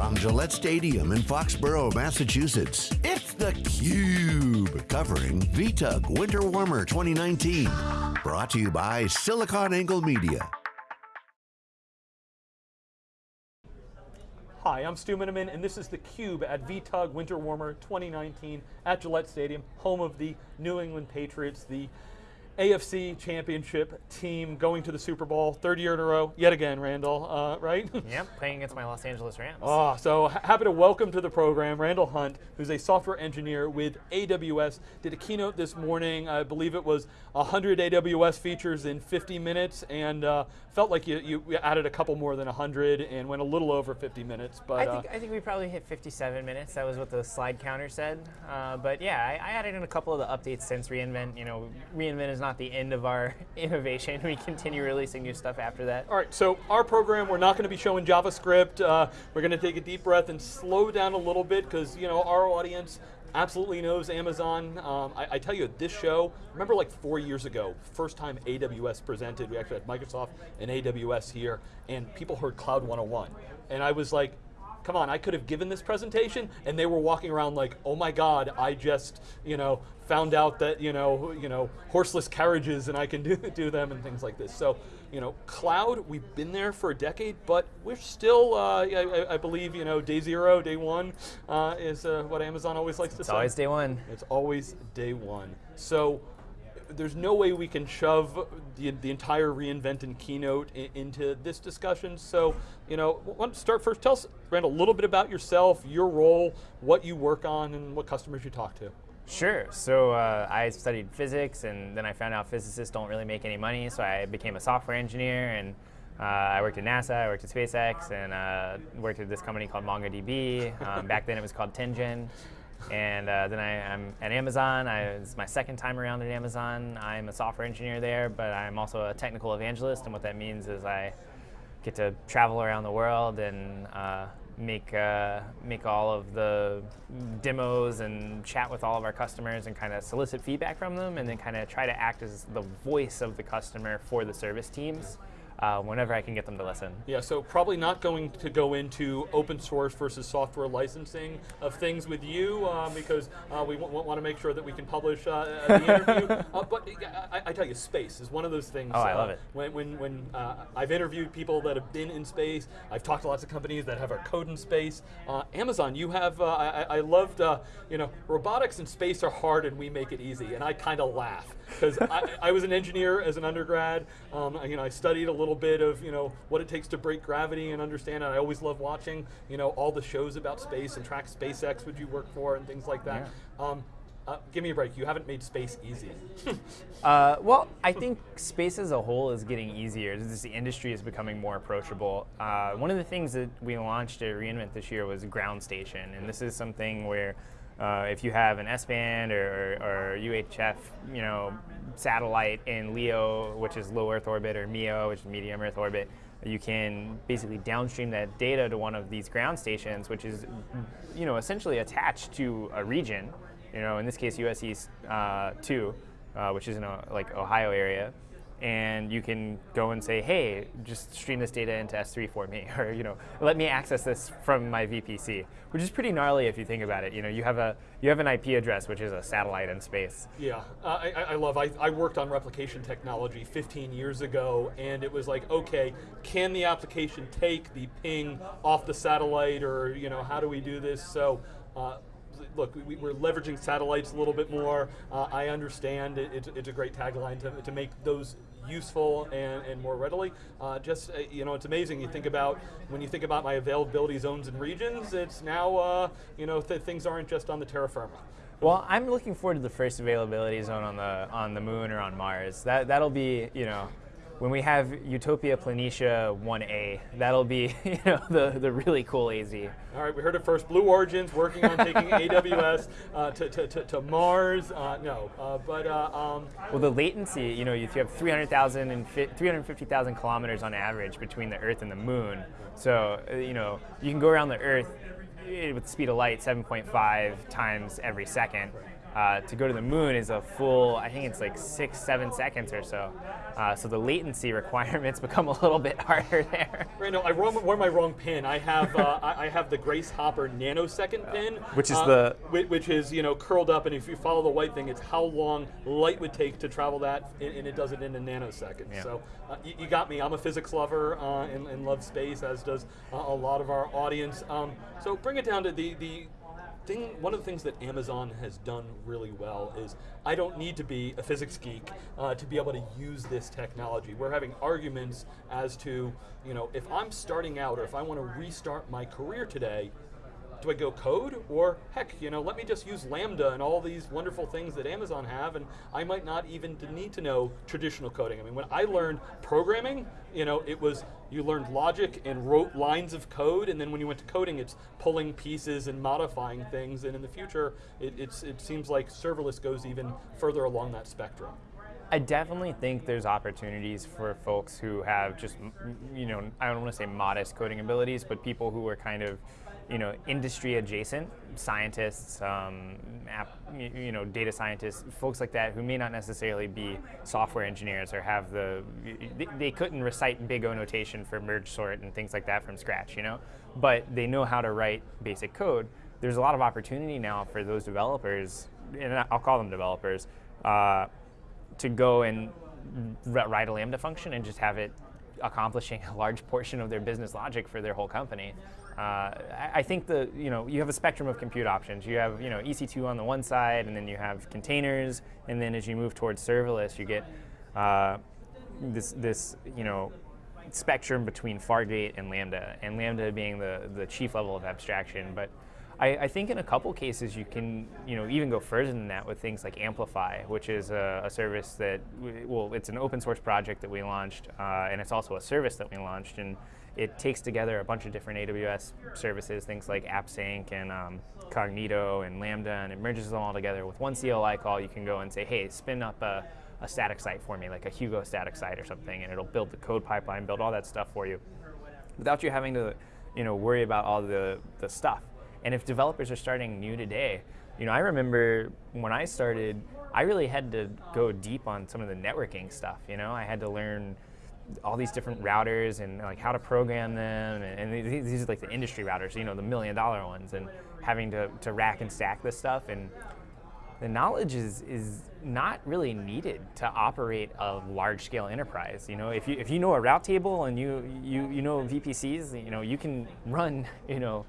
From Gillette Stadium in Foxborough, Massachusetts, it's theCUBE, covering VTUG Winter Warmer 2019. Brought to you by SiliconANGLE Media. Hi, I'm Stu Miniman, and this is theCUBE at VTUG Winter Warmer 2019 at Gillette Stadium, home of the New England Patriots, the AFC championship team going to the Super Bowl, third year in a row, yet again, Randall, uh, right? Yep, playing against my Los Angeles Rams. Oh, so happy to welcome to the program Randall Hunt, who's a software engineer with AWS. Did a keynote this morning, I believe it was 100 AWS features in 50 minutes, and uh, felt like you, you added a couple more than 100 and went a little over 50 minutes. But I think, uh, I think we probably hit 57 minutes. That was what the slide counter said. Uh, but yeah, I, I added in a couple of the updates since reInvent. You know, reInvent is not the end of our innovation. We continue releasing new stuff after that. All right, so our program, we're not going to be showing JavaScript. Uh, we're going to take a deep breath and slow down a little bit because you know our audience absolutely knows Amazon. Um, I, I, tell you, this show, remember like four years ago, first time AWS presented, we actually had Microsoft and AWS here, and people heard Cloud 101. And I was like, come on, I could have given this presentation, and they were walking around like, oh my God, I just, you know, found out that, you know, you know, horseless carriages and I can do, do them and things like this. So, you know, cloud, we've been there for a decade, but we're still, uh, I, I, believe, you know, day zero, day one uh, is uh, what Amazon always likes to say. It's always day one. It's always day one. So there's no way we can shove the, the entire reInvent and keynote into this discussion. So, you know, want to start first. Tell us, Randall, a little bit about yourself, your role, what you work on, and what customers you talk to. Sure. So uh, I studied physics, and then I found out physicists don't really make any money, so I became a software engineer, and uh, I worked at NASA, I worked at SpaceX, and uh, worked at this company called MongoDB. Um, back then it was called 10gen. And uh, then I, am at Amazon. I, it's my second time around at Amazon. I'm a software engineer there, but I'm also a technical evangelist. And what that means is I get to travel around the world and uh, make uh, make all of the demos and chat with all of our customers and kind of solicit feedback from them, and then kind of try to act as the voice of the customer for the service teams uh, whenever I can get them to listen. Yeah, so probably not going to go into open source versus software licensing of things with you um, because uh, we want to make sure that we can publish uh, the interview. Uh, but I, I, tell you, space is one of those things. Oh, I love it. When, when, when uh, I've interviewed people that have been in space, I've talked to lots of companies that have our code in space. Amazon, you have, I, I, loved, you know, robotics and space are hard and we make it easy. And I kind of laugh because I, I, was an engineer as an undergrad. Um, you know, I studied a little bit of you know what it takes to break gravity and understand it. I always love watching you know all the shows about space and track SpaceX, which you work for, and things like that. Yeah. Um, uh, give me a break. You haven't made space easy. uh, well, I think space as a whole is getting easier. This, the industry is becoming more approachable. Uh, one of the things that we launched at reInvent this year was Ground Station, and this is something where uh, if you have an S-band or, or, UHF, you know, satellite in LEO, which is low Earth orbit, or MEO, which is medium Earth orbit, you can basically downstream that data to one of these ground stations, which is, you know, essentially attached to a region. You know, in this case, US East uh, 2, uh, which is in a, like Ohio area and you can go and say, hey, just stream this data into S3 for me, or you know, let me access this from my VPC, which is pretty gnarly if you think about it. You know, you have a you have an IP address, which is a satellite in space. Yeah, uh, I, I, love. I, I worked on replication technology 15 years ago, and it was like, okay, can the application take the ping off the satellite, or you know, how do we do this? So. Uh, look, we, are leveraging satellites a little bit more. Uh, I understand it, it's, it's, a great tagline to, to make those useful and, and more readily. Uh, just, uh, you know, it's amazing. You think about, when you think about my availability zones and regions, it's now, uh, you know, th things aren't just on the terra firma. Well, I'm looking forward to the first availability zone on the on the moon or on Mars. That that'll be, you know, when we have Utopia Planitia 1A, that'll be you know the, the really cool AZ. All right, we heard it first. Blue Origin's working on taking AWS uh, to, to, to, to, Mars. Uh, no, uh, but uh, um, well, the latency. You know, you have 300,000 and 350,000 kilometers on average between the Earth and the Moon. So uh, you know, you can go around the Earth with the speed of light 7.5 times every second uh, to go to the moon is a full, I think it's like six, seven seconds or so. Uh, so the latency requirements become a little bit harder there. Randall, I wore my wrong pin. I have uh, I have the Grace Hopper nanosecond pin, which is uh, the which is you know curled up, and if you follow the white thing, it's how long light would take to travel that, and it does it in a nanosecond. Yeah. So uh, you, you, got me. I'm a physics lover uh, and, and, love space, as does a lot of our audience. Um, so bring it down to the the thing, one of the things that Amazon has done really well is I don't need to be a physics geek uh, to be able to use this technology. We're having arguments as to, you know, if I'm starting out or if I want to restart my career today, do I go code or heck, you know, let me just use Lambda and all these wonderful things that Amazon have, and I might not even need to know traditional coding. I mean, when I learned programming, you know, it was you learned logic and wrote lines of code, and then when you went to coding, it's pulling pieces and modifying things. And in the future, it, it seems like serverless goes even further along that spectrum. I definitely think there's opportunities for folks who have just, you know, I don't want to say modest coding abilities, but people who are kind of you know, industry adjacent scientists, um, app, you know, data scientists, folks like that who may not necessarily be software engineers or have the, they couldn't recite big O notation for merge sort and things like that from scratch, you know, but they know how to write basic code. There's a lot of opportunity now for those developers, and I'll call them developers, uh, to go and write a Lambda function and just have it accomplishing a large portion of their business logic for their whole company. Uh, I think the you know you have a spectrum of compute options. You have you know EC2 on the one side, and then you have containers, and then as you move towards serverless, you get uh, this this you know spectrum between Fargate and Lambda, and Lambda being the the chief level of abstraction. But I, I, think in a couple cases you can you know even go further than that with things like Amplify, which is a, a service that well it's an open source project that we launched, uh, and it's also a service that we launched and it takes together a bunch of different AWS services, things like AppSync and um, Cognito and Lambda, and it merges them all together with one CLI call. You can go and say, hey, spin up a, a static site for me, like a Hugo static site or something, and it'll build the code pipeline, build all that stuff for you, without you having to, you know, worry about all the, the stuff. And if developers are starting new today, you know, I remember when I started, I really had to go deep on some of the networking stuff. You know, I had to learn all these different routers and like how to program them and, and, these are like the industry routers you know the million dollar ones and having to, to rack and stack this stuff and the knowledge is is not really needed to operate a large scale enterprise you know? If you if you know a route table and you you you know VPCs you know you can run you know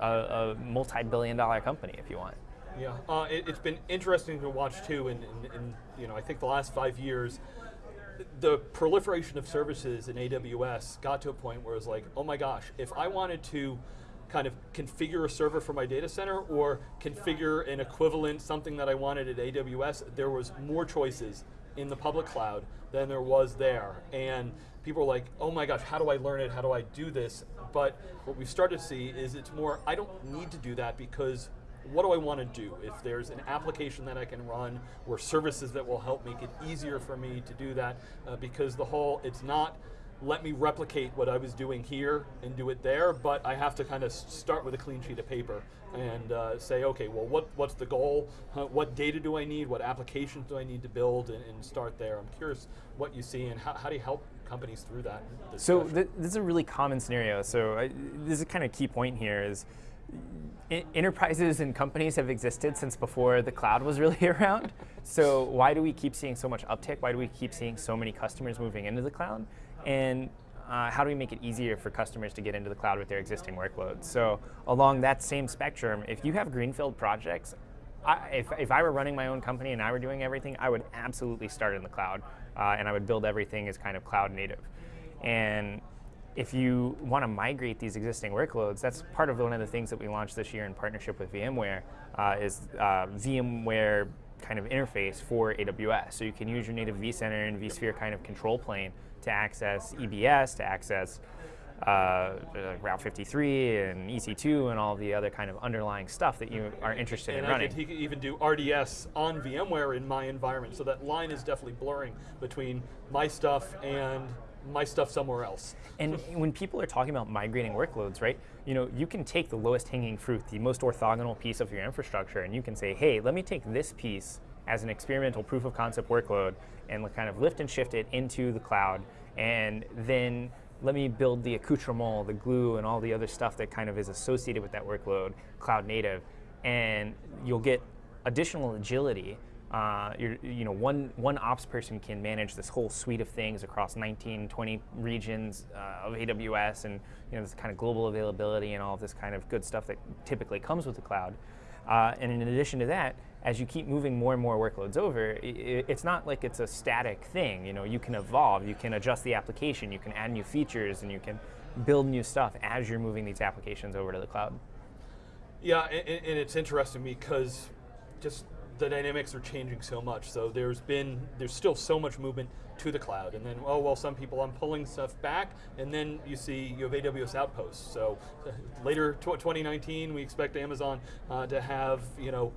a, a multi-billion dollar company if you want. Yeah uh, it, has been interesting to watch too and you know I think the last five years the proliferation of services in AWS got to a point where it was like, oh my gosh, if I wanted to kind of configure a server for my data center or configure an equivalent, something that I wanted at AWS, there was more choices in the public cloud than there was there. And people were like, oh my gosh, how do I learn it? How do I do this? But what we've started to see is it's more, I don't need to do that because what do I want to do? If there's an application that I can run or services that will help make it easier for me to do that, uh, because the whole, it's not let me replicate what I was doing here and do it there, but I have to kind of start with a clean sheet of paper and uh, say, okay, well, what, what's the goal? Uh, what data do I need? What applications do I need to build? And, and start there. I'm curious what you see and how, how do you help companies through that? So th this is a really common scenario. So I, this is kind of key point here is enterprises and companies have existed since before the cloud was really around. So why do we keep seeing so much uptick? Why do we keep seeing so many customers moving into the cloud? And uh, how do we make it easier for customers to get into the cloud with their existing workloads? So along that same spectrum, if you have greenfield projects, I, if, if I were running my own company and I were doing everything, I would absolutely start in the cloud uh, and I would build everything as kind of cloud native. And if you want to migrate these existing workloads, that's part of one of the things that we launched this year in partnership with VMware, uh, is uh, VMware kind of interface for AWS. So you can use your native vCenter and vSphere kind of control plane to access EBS, to access uh, uh, Route 53 and EC2 and all the other kind of underlying stuff that you are interested and in running. And he could even do RDS on VMware in my environment, so that line is definitely blurring between my stuff and my stuff somewhere else. And when people are talking about migrating workloads, right? You know, you can take the lowest hanging fruit, the most orthogonal piece of your infrastructure, and you can say, hey, let me take this piece as an experimental proof of concept workload and kind of lift and shift it into the cloud, and then let me build the accoutrement, the glue, and all the other stuff that kind of is associated with that workload, cloud native, and you'll get additional agility uh, you know, one, one ops person can manage this whole suite of things across 19, 20 regions uh, of AWS and you know, this kind of global availability and all of this kind of good stuff that typically comes with the cloud. Uh, and in addition to that, as you keep moving more and more workloads over, it, it's not like it's a static thing. You know, you can evolve, you can adjust the application, you can add new features, and you can build new stuff as you're moving these applications over to the cloud. Yeah, and, and it's interesting because just the dynamics are changing so much. So there's been, there's still so much movement to the cloud. And then, oh, well, some people, I'm pulling stuff back. And then you see you have AWS Outposts. So later 2019, we expect Amazon uh, to have, you know,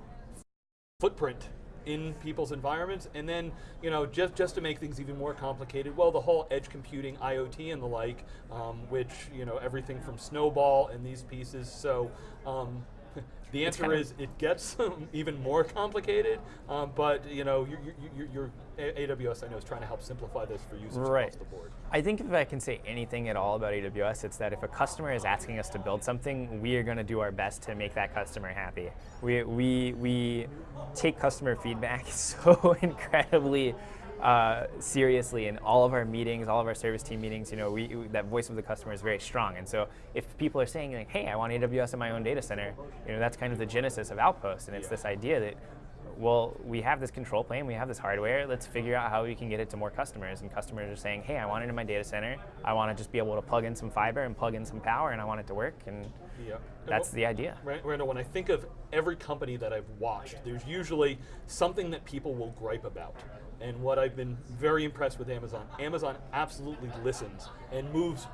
footprint in people's environments, and then you know just just to make things even more complicated, well, the whole edge computing, IoT, and the like, um, which you know everything from Snowball and these pieces. So um, the answer is it gets even more complicated, um, but you know, your, your, your, AWS I know is trying to help simplify this for users right. across the board. I think if I can say anything at all about AWS, it's that if a customer is asking us to build something, we are going to do our best to make that customer happy. We, we, we take customer feedback so incredibly uh, seriously in all of our meetings, all of our service team meetings, you know, we, that voice of the customer is very strong. And so if people are saying like, hey, I want AWS in my own data center, you know, that's kind of the genesis of Outpost. And it's this idea that, well, we have this control plane, we have this hardware, let's figure out how we can get it to more customers. And customers are saying, hey, I want it in my data center. I want to just be able to plug in some fiber and plug in some power and I want it to work. And yeah. that's the idea. Randall, when I think of every company that I've watched, there's usually something that people will gripe about. And what I've been very impressed with Amazon, Amazon absolutely listens and moves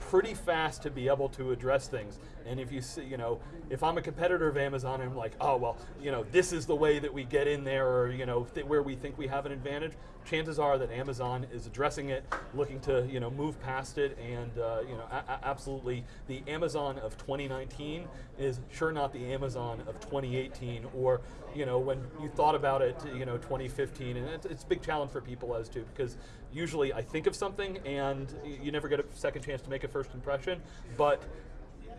pretty fast to be able to address things. And if you see, you know, if I'm a competitor of Amazon, I'm like, oh well, you know, this is the way that we get in there, or you know, where we think we have an advantage. Chances are that Amazon is addressing it, looking to you know move past it, and uh, you know, absolutely, the Amazon of 2019 is sure not the Amazon of 2018, or you know, when you thought about it, you know, 2015, and it's, it's a big challenge for people as to because usually I think of something and you never get a second chance to make a first impression, but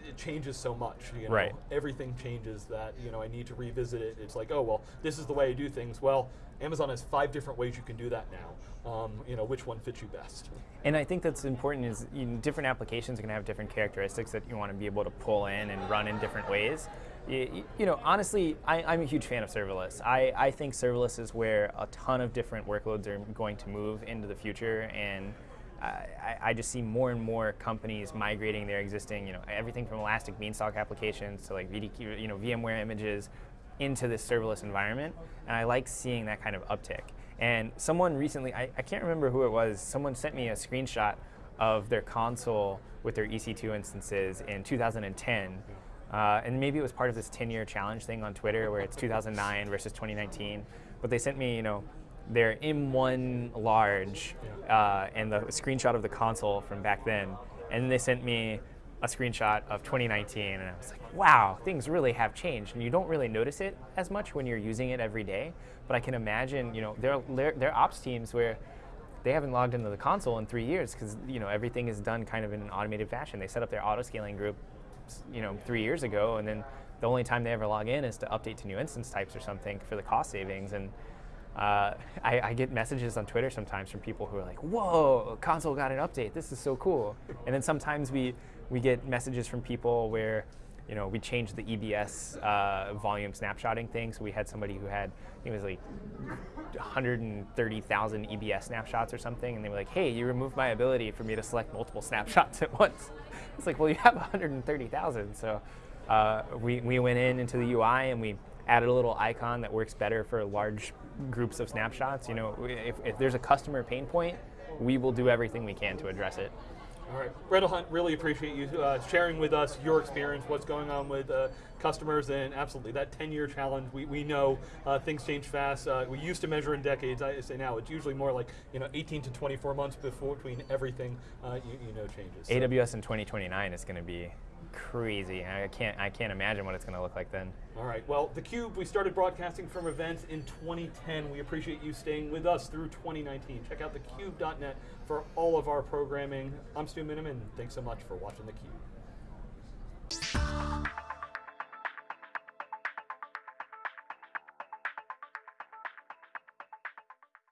it changes so much. You know? Right. Everything changes that you know I need to revisit it. It's like, oh well, this is the way I do things. Well, Amazon has five different ways you can do that now. Um, you know, which one fits you best? And I think that's important is you know, different applications are going to have different characteristics that you want to be able to pull in and run in different ways. You, you know, honestly, I, am a huge fan of serverless. I, I think serverless is where a ton of different workloads are going to move into the future and I, I, just see more and more companies migrating their existing, you know, everything from Elastic Beanstalk applications to like VMDK, you know, VMware images into this serverless environment, and I like seeing that kind of uptick. And someone recently, I, I can't remember who it was, someone sent me a screenshot of their console with their EC2 instances in 2010. Uh, and maybe it was part of this 10-year challenge thing on Twitter where it's 2009 versus 2019. But they sent me, you know, their M1 large uh, and the screenshot of the console from back then. And they sent me a screenshot of 2019 and I was like, wow, things really have changed. And you don't really notice it as much when you're using it every day. But I can imagine, you know, there, there, there are ops teams where they haven't logged into the console in three years because, you know, everything is done kind of in an automated fashion. They set up their auto scaling group, you know, three years ago and then the only time they ever log in is to update to new instance types or something for the cost savings. And uh, I, I, get messages on Twitter sometimes from people who are like, whoa, console got an update, this is so cool. And then sometimes we, we get messages from people where you know, we changed the EBS uh, volume snapshotting thing. So we had somebody who had, it was like 130,000 EBS snapshots or something. And they were like, hey, you removed my ability for me to select multiple snapshots at once. It's like, well, you have 130,000. So uh, we, we went in into the UI and we added a little icon that works better for large groups of snapshots. You know, if, if there's a customer pain point, we will do everything we can to address it. All right, Randall Hunt, really appreciate you uh, sharing with us your experience, what's going on with uh, customers, and absolutely that 10-year challenge. We, we know uh, things change fast. Uh, we used to measure in decades. I say now it's usually more like you know 18 to 24 months before between everything uh, you, you know changes. So- AWS in 2029 is going to be crazy. I can't I can't imagine what it's going to look like then. All right. Well, theCUBE, we started broadcasting from events in 2010. We appreciate you staying with us through 2019. Check out thecube.net for all of our programming. I'm Stu Miniman. Thanks so much for watching theCUBE.